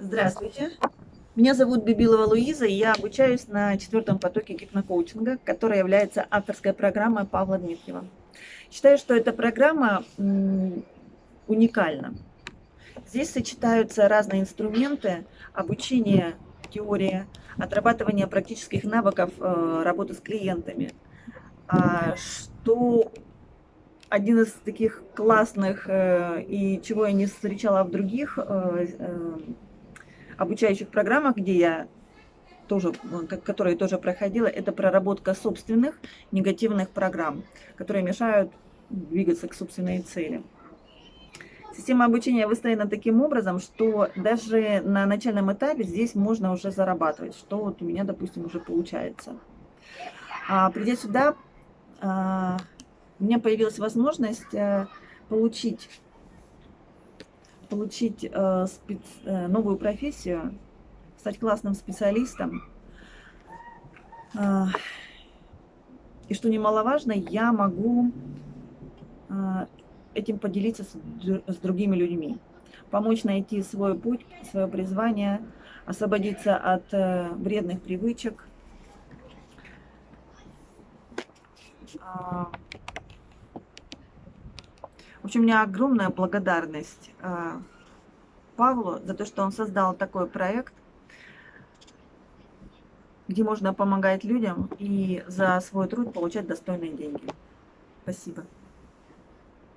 Здравствуйте. Меня зовут Бибилова Луиза, и я обучаюсь на четвертом потоке гипнокоучинга, которая является авторской программой Павла Дмитриева. Считаю, что эта программа уникальна. Здесь сочетаются разные инструменты обучения, теории, отрабатывания практических навыков э, работы с клиентами, а, что один из таких классных э, и чего я не встречала в других э, обучающих программах, где я тоже, которые тоже проходила, это проработка собственных негативных программ, которые мешают двигаться к собственной цели. Система обучения выстроена таким образом, что даже на начальном этапе здесь можно уже зарабатывать, что вот у меня, допустим, уже получается. А, придя сюда, а, у меня появилась возможность а, получить получить э, спец, э, новую профессию, стать классным специалистом. Э, и что немаловажно, я могу э, этим поделиться с, с другими людьми, помочь найти свой путь, свое призвание, освободиться от э, вредных привычек. Э, общем, у меня огромная благодарность э, Павлу за то, что он создал такой проект, где можно помогать людям и за свой труд получать достойные деньги. Спасибо.